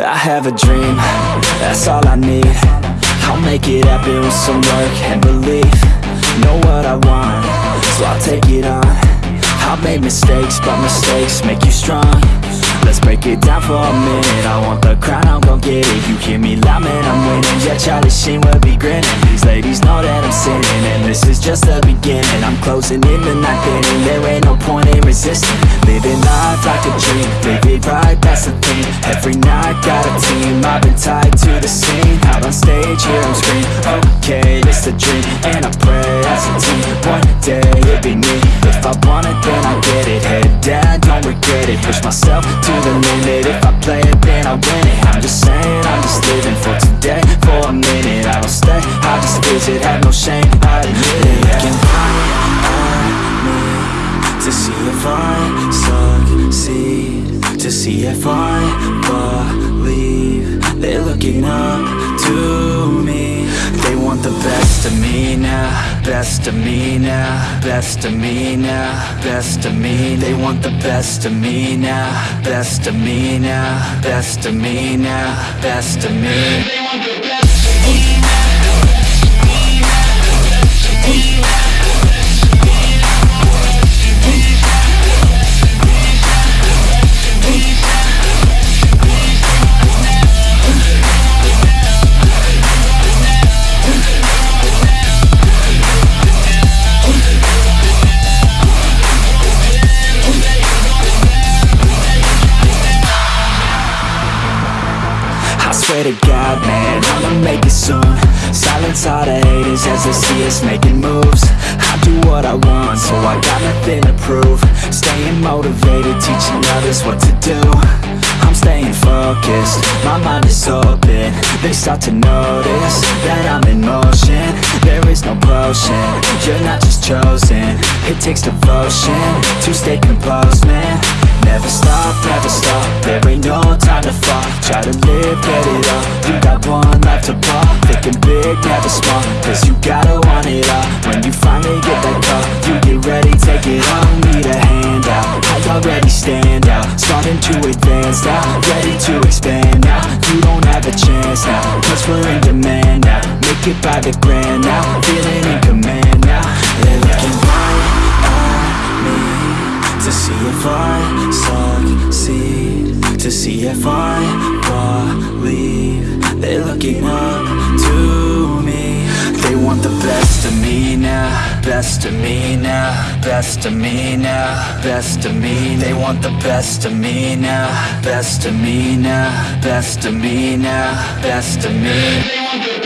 I have a dream, that's all I need. I'll make it happen with some work and belief. Know what I want, so I'll take it on. I've made mistakes, but mistakes make you strong. Let's break it down for a minute. I want the crown, I'm gon' get it. You hear me loud, man, I'm winning. Yeah, Charlie Sheen will be grinning. These ladies know that I'm sinning And this is just the beginning. I'm closing in the night inning There ain't no point in resisting. Living life like a dream. Live right, that's the thing. Every night, got a team. I've been tied to the scene. Out on stage, hear them scream Okay, it's a dream. And I pray as a team One day, it'll be me. If I want it, then I get it. Head down, don't regret it. Push myself to the limit. If I play it, then I win it. I'm just saying, I'm just living for today. For a minute, I don't stay. I just visit, have no shame, I admit it. Looking right at me. To see if I succeed To see if I believe. They're looking up to me. They want the best of me now Best of me now Best of me now Best of me They want the best of me now Best of me now Best of me now Best of me to God, man, I'ma make it soon. Silence all the haters as they see us making moves. I do what I want, so I got nothing to prove. Staying motivated, teaching others what to do. I'm staying focused, my mind is open. They start to notice that I'm in motion. There is no potion, you're not just chosen. It takes devotion to stay composed, man. Never stop, never stop, there ain't no Try to live, get it up, you got one life to pop Thinking big, never small, cause you gotta want it all. When you finally get that call, you get ready, take it on Need a handout, I already stand out. Starting to advance now, ready to expand now. You don't have a chance now, cause we're in demand now. Make it by the grand now, feeling in command now. They're looking right at me to see if I succeed. To see if I looking up to me. They want the best of me now Best of me now Best of me now Best of me They want the best of me now Best of me now Best of me now Best of me